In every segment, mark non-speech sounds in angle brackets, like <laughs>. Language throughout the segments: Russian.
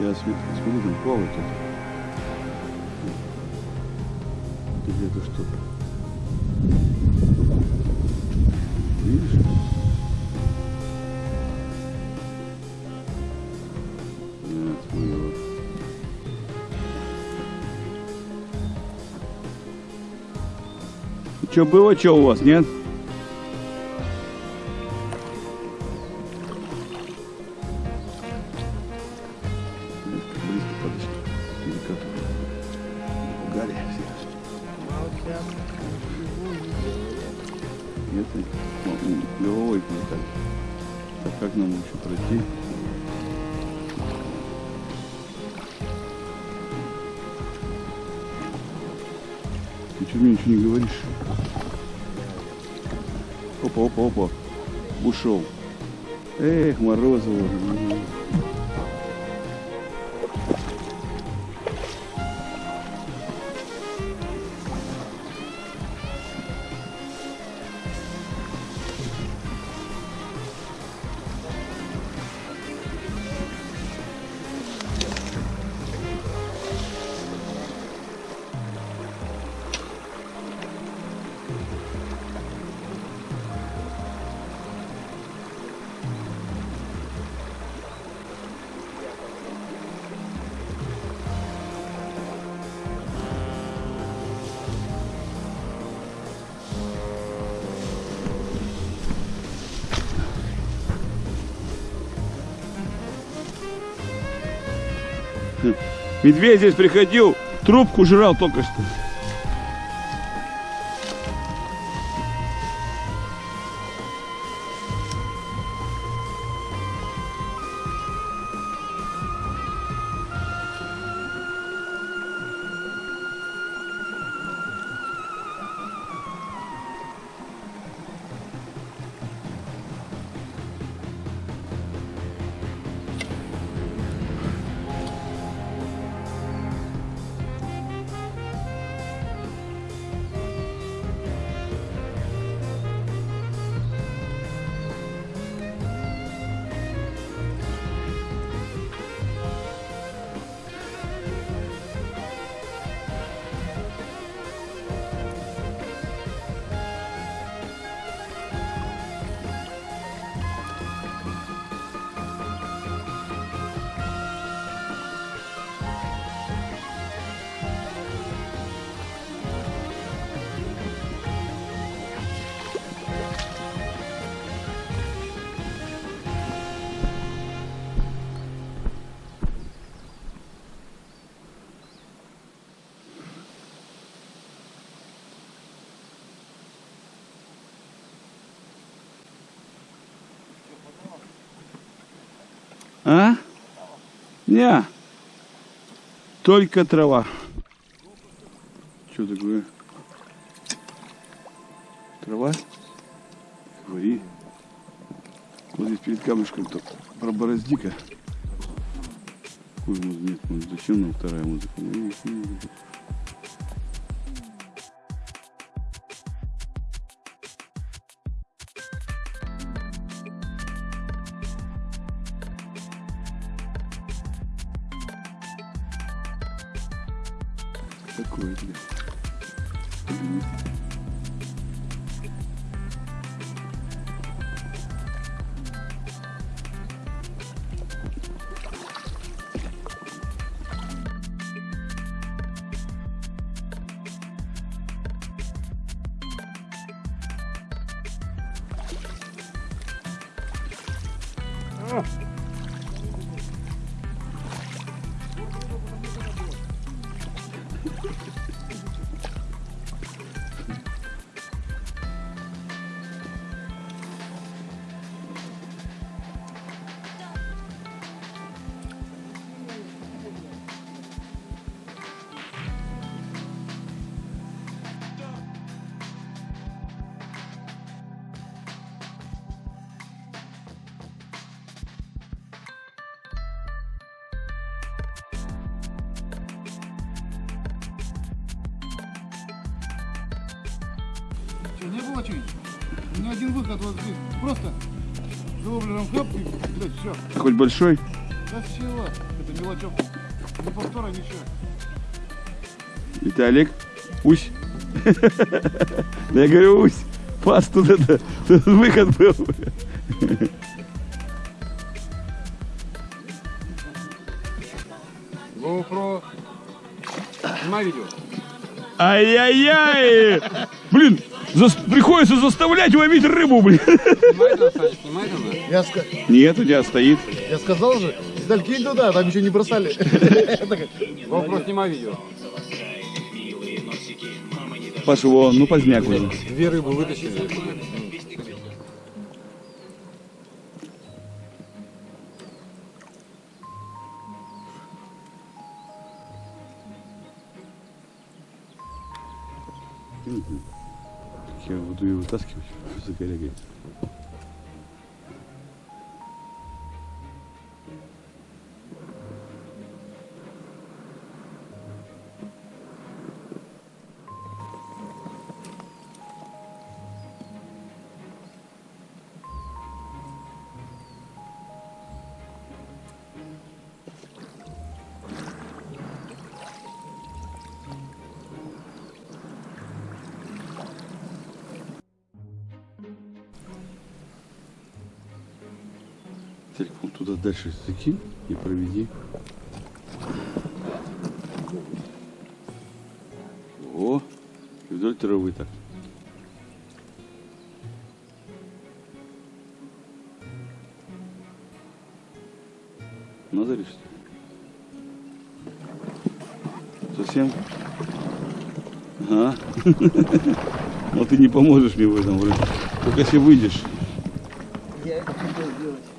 Я смотрю, там плавает это. Где-то что-то. Видишь? Нет, вот. Что было, что у вас, нет? Ничего не говоришь? Опа, опа, опа. Ушел. Эх, Морозова. Медведь здесь приходил, трубку жрал только что. А? Не. Только трава. Что такое? Трава? Говори. Вот здесь перед камушком-то проборозди-ка. Ой, нет, ну, зачем нам вторая музыка? Oh. Что, не было что-нибудь? У меня один выход вот здесь. Просто воблером хлоп и, блядь, все. Хоть большой? Да чего? Это мелочевка. Не повтора, ничего. Виталик, усь. Да <laughs> я говорю, усь. Пас тут это, тут выход был. GoPro. Снимай видео. Ай-яй-яй! Блин, зас- приходится заставлять ловить рыбу, блин. Снимай там, Саня, да. Я, ска- Нет, у тебя стоит. я сказал же, кинь туда, там еще не бросали. <laughs> GoPro, снимай видео. Паша, его, ну поздняк уже. Две рыбы вытащили. Я буду ее вытаскивать <laughs> за коллегой. Телефон туда дальше закинь и проведи. О, вдоль травы так. Ли? Совсем? Ага. <laughs> Но ты не поможешь мне в этом вроде. Только если выйдешь. GoPro!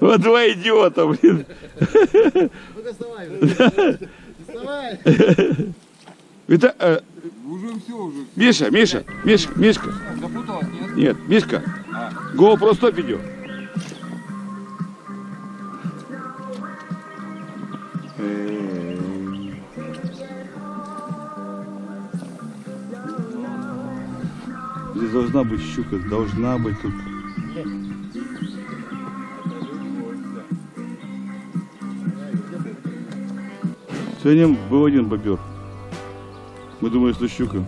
Вот два идиота, блин. Ну-ка вставай. Вставай. Вита... э, Уже все, уже. Миша, Миша, Миша, Мишка. Запуталась, нет? Нет, Мишка. А. GoPro стоп видео. Здесь должна быть щука, должна быть тут. Сегодня был один бобер. Мы думали, что щука.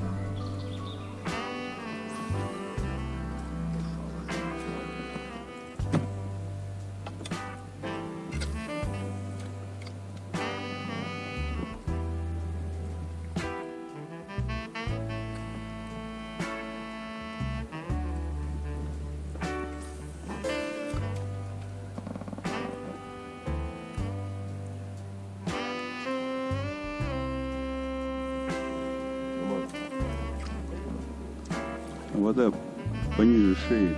Вода пониже шеи.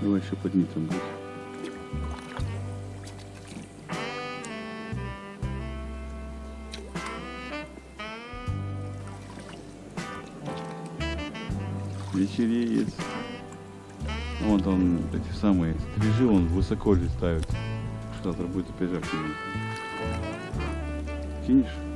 Давай еще подними там. Вечереет. Вон там эти самые стрижи, он высоко летают. Что завтра будет опять. Кинешь?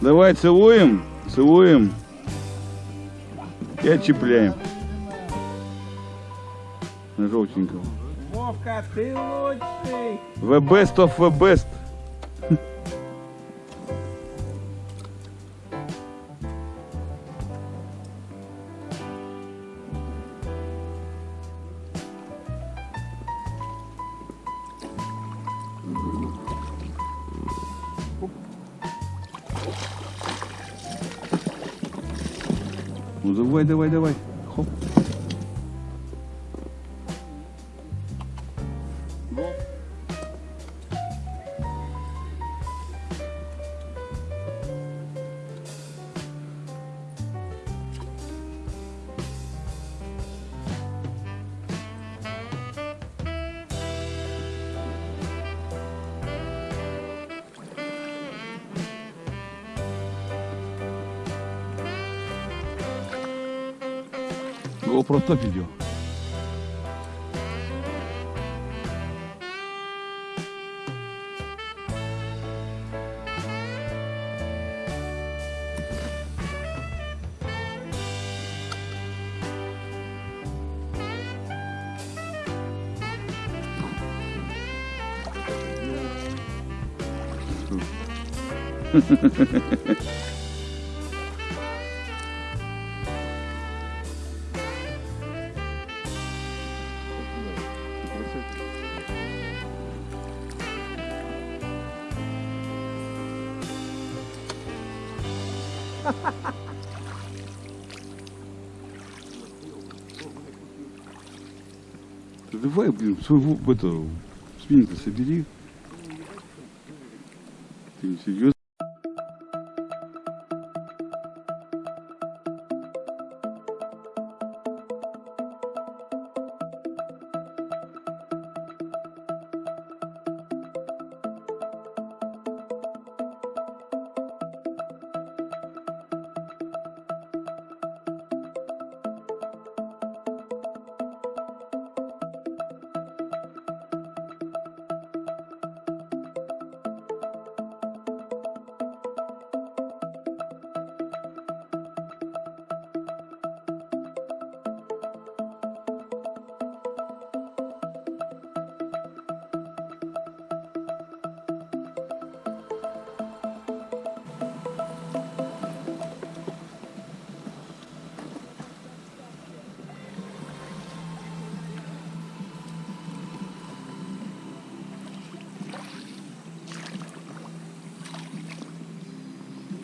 Давай целуем, целуем и отчепляем. На желтенького. Вовка, ты лучший! The best of the best. <laughs> Ну давай, давай, давай. Хоп. GoPro топ Давай, блин, своего, это, спиннинг собери. Ты серьезно?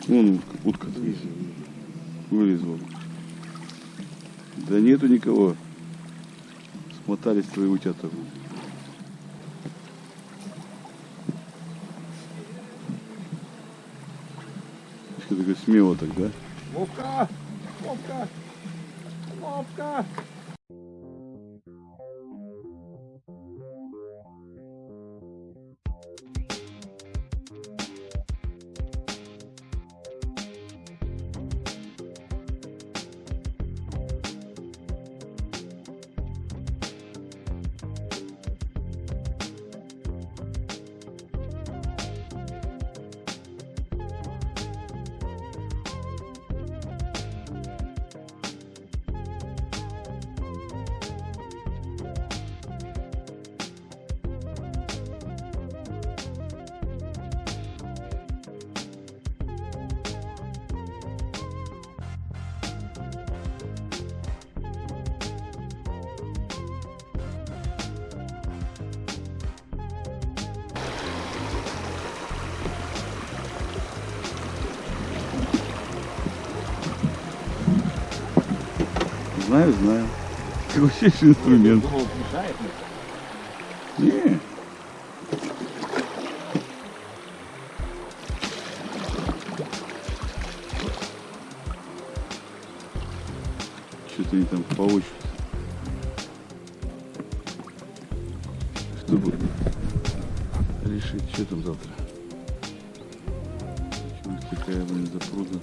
Вон утка, вылезла. Да нету никого. Смотались твои утята. Что такое смело так, да? Вовка! Вовка! Вовка! Знаю, знаю. Крутейший инструмент. Думал, мешает? Не. Что-то они там получат. Чтобы решить, что там завтра. Чего такая, блин, запруда.